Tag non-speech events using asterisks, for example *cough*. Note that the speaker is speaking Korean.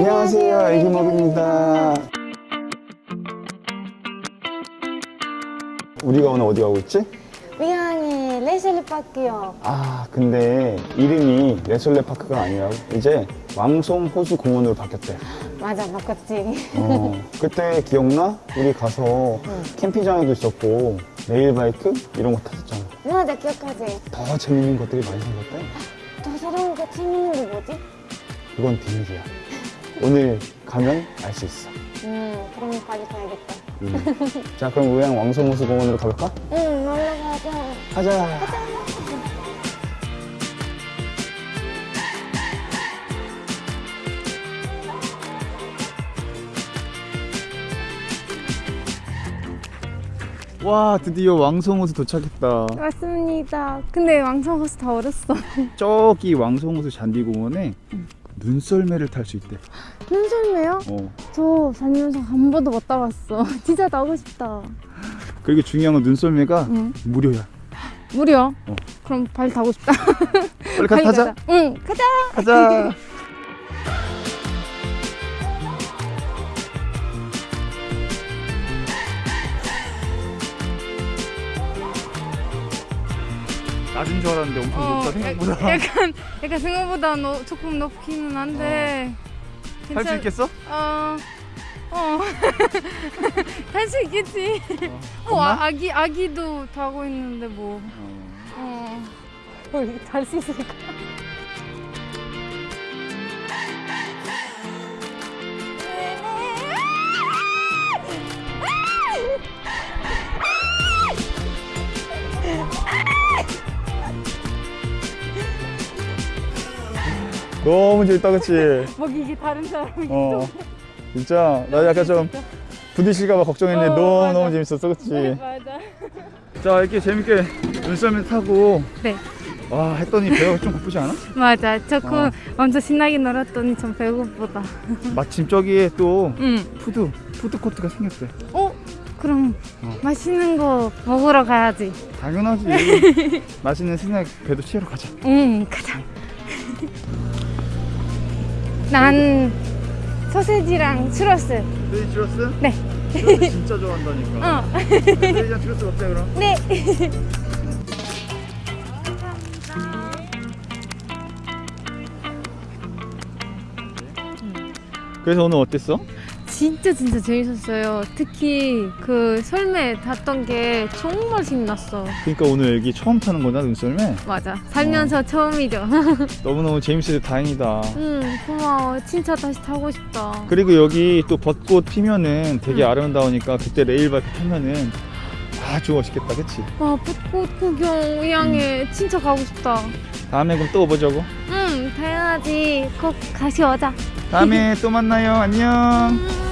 안녕하세요, 애기먹입니다. 우리가 오늘 어디 가고 있지? 미양의 레슬리 파크요. 아, 근데 이름이 레솔레 파크가 아니라 이제 왕송 호수 공원으로 바뀌었대. 맞아, 바꿨지. 어, 그때 기억나? 우리 가서 캠핑장에도 있었고 레일바이크 이런 거 탔었잖아. 맞아, 기억하지? 더 재밌는 것들이 많이 생겼대. 더 새로운 거 재밌는 게 뭐지? 그건 비밀이야. 오늘 가면 알 수 있어. 음, 그럼 빨리 가야겠다. 음. 자, 그럼 우양 왕송 호수 공원으로 가볼까? 응, 놀러 가자. 가자. 와 드디어 왕송호수 도착했다 맞습니다. 근데 왕성호수 다 얼었어. 저기 왕송호수 잔디공원에 눈썰매를 탈 수 있대 눈썰매요? 어. 저 살면서 한 번도 못 타봤어. *laughs* 진짜 타고 싶다. 그리고 중요한 건 눈썰매가 응. 무료야 무려? 어. 그럼 빨리 타고 싶다. 빨리 가 *laughs* 가자. 응, 가자. 가자 *laughs* 낮은 줄 알았는데 엄청 높다 생각보다 야- 약간 약간 생각보다 너, 조금 높기는 한데. 할수 괜찮- 있겠어? 어. 어. *laughs* 할수 있겠지. 어, 겁나? 아, 아기 아기도 타고 있는데 뭐. 어. *laughs* 할수 있을까? 너무 재밌다 그치? *laughs* 먹이기 다른 사람이. 어 진짜 나 약간 좀 부딪힐까봐 걱정했는데 어, 너무 맞아. 너무 재밌었어 그치? 맞아. *laughs* 자 이렇게 재밌게 눈썰매 타고 네. 와 했더니 배가 좀 고프지 않아? 맞아. 조금 어. 엄청 신나게 놀았더니 좀 배고프다. *laughs* 마침 저기에 또 응. 푸드 푸드 코트가 생겼대 어? 그럼 어. 맛있는 거 먹으러 가야지. 당연하지 맛있는 스낵 배도 채우러 가자 응, 가자. 난 소세지랑 추러스. 레이 주러스? 네. 주러스 진짜 좋아한다니까 어. 레이랑 주러스 먹자 그럼 네. 그래서 오늘 어땠어? 진짜 진짜 재밌었어요. 특히 그 설매 탔던 게 정말 신났어. 그러니까 오늘 여기 처음 타는 거냐 눈썰매? 맞아. 살면서 처음이죠. *laughs* 너무너무 재밌어서 다행이다 응, 고마워. 진짜 다시 타고 싶다. 그리고 여기 또 벚꽃 피면은 되게 응. 아름다우니까 그때 레일바이크 타면은 아주 멋있겠다 그치? 와, 벚꽃 구경 의향에 진짜 가고 싶다. 다음에 그럼 또 오보자고 응, 당연하지. 꼭 다시 오자. 다음에 또 만나요 안녕 음.